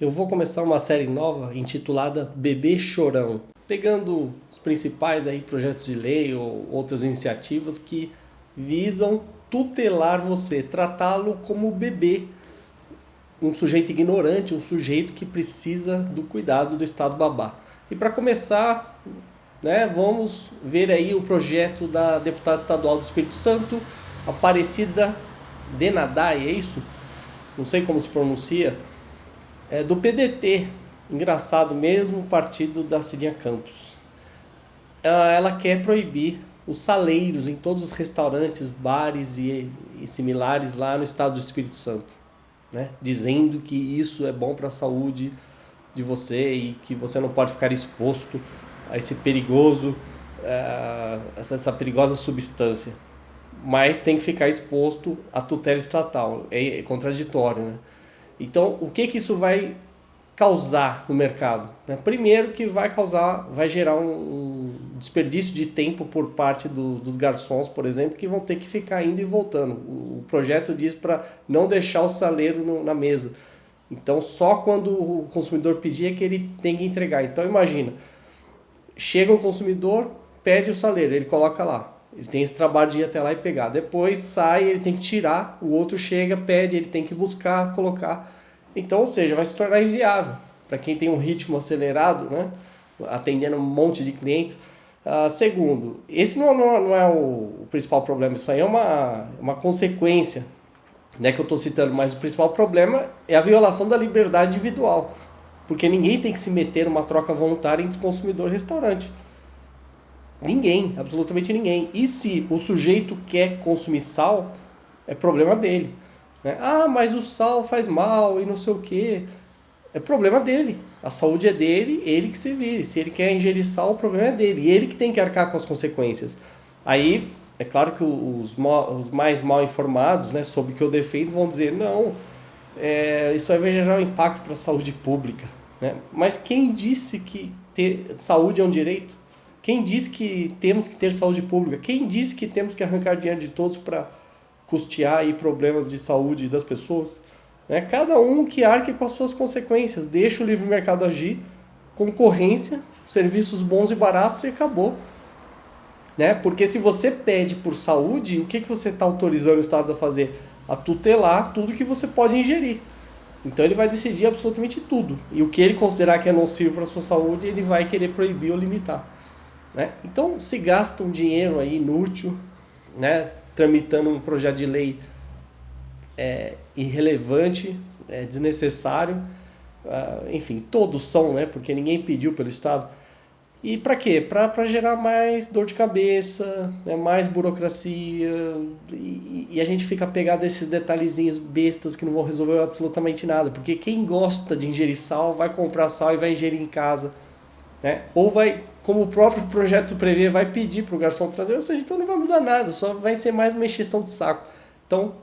Eu vou começar uma série nova intitulada Bebê Chorão, pegando os principais aí projetos de lei ou outras iniciativas que visam tutelar você, tratá-lo como bebê, um sujeito ignorante, um sujeito que precisa do cuidado do Estado babá. E para começar, né, vamos ver aí o projeto da deputada estadual do Espírito Santo, Aparecida Denadai, é isso? Não sei como se pronuncia é, do PDT, engraçado mesmo, partido da Cidinha Campos. Ela quer proibir os saleiros em todos os restaurantes, bares e, e similares lá no estado do Espírito Santo, né? dizendo que isso é bom para a saúde de você e que você não pode ficar exposto a esse perigoso, uh, essa, essa perigosa substância. Mas tem que ficar exposto à tutela estatal. É, é contraditório, né? Então, o que que isso vai causar no mercado? Né? Primeiro que vai causar, vai gerar um, desperdício de tempo por parte do, dos garçons, por exemplo, que vão ter que ficar indo e voltando. O, o projeto diz para não deixar o saleiro no, na mesa. Então, só quando o consumidor pedir é que ele tem que entregar. Então, imagina, chega um consumidor, pede o saleiro, ele coloca lá. Ele tem esse trabalho de ir até lá e pegar. Depois sai, ele tem que tirar, o outro chega, pede, ele tem que buscar, colocar. Então, ou seja, vai se tornar inviável para quem tem um ritmo acelerado, né? atendendo um monte de clientes. Uh, segundo, esse não, não, não é o, o, principal problema, isso aí é uma, uma consequência né, que eu estou citando, mas o principal problema é a violação da liberdade individual, porque ninguém tem que se meter numa troca voluntária entre consumidor e restaurante. Ninguém, absolutamente ninguém. E se o sujeito quer consumir sal, é problema dele. Né? Ah, mas o sal faz mal e não sei o quê. É problema dele. A saúde é dele, ele que se vire. Se ele quer ingerir sal, o problema é dele. E ele que tem que arcar com as consequências. Aí, é claro que os, os mais mal informados, né, sobre o que eu defendo, vão dizer: não, é, isso vai gerar um impacto para a saúde pública. Né? Mas quem disse que ter saúde é um direito? Quem disse que temos que ter saúde pública? Quem disse que temos que arrancar dinheiro de todos para custear aí problemas de saúde das pessoas? Né? Cada um que arque com as suas consequências. Deixa o livre mercado agir, concorrência, serviços bons e baratos e acabou. Né? Porque se você pede por saúde, o que, que você está autorizando o Estado a fazer? A tutelar tudo que você pode ingerir. Então ele vai decidir absolutamente tudo. E o que ele considerar que é nocivo para a sua saúde, ele vai querer proibir ou limitar. Né? Então se gasta um dinheiro aí inútil, né? tramitando um projeto de lei é, irrelevante, é, desnecessário, uh, enfim, todos são, né? porque ninguém pediu pelo Estado. E para quê? Para gerar mais dor de cabeça, né? mais burocracia, e, e, a gente fica pegado a esses detalhezinhos bestas que não vão resolver absolutamente nada. Porque quem gosta de ingerir sal vai comprar sal e vai ingerir em casa. Né? Ou vai como o próprio projeto prevê, vai pedir para o garçom trazer, ou seja, então não vai mudar nada, só vai ser mais uma encheção de saco. Então,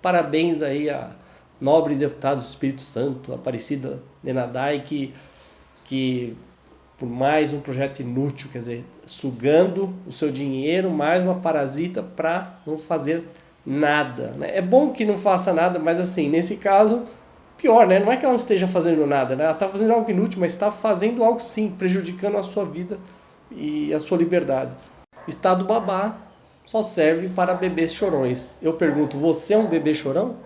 parabéns aí a nobre deputado do Espírito Santo, Aparecida Nenadai, que, que por mais um projeto inútil, quer dizer, sugando o seu dinheiro, mais uma parasita para não fazer nada. Né? É bom que não faça nada, mas assim, nesse caso pior, né? Não é que ela não esteja fazendo nada, né? Ela está fazendo algo inútil, mas está fazendo algo sim, prejudicando a sua vida e a sua liberdade. Estado babá só serve para bebês chorões. Eu pergunto, você é um bebê chorão?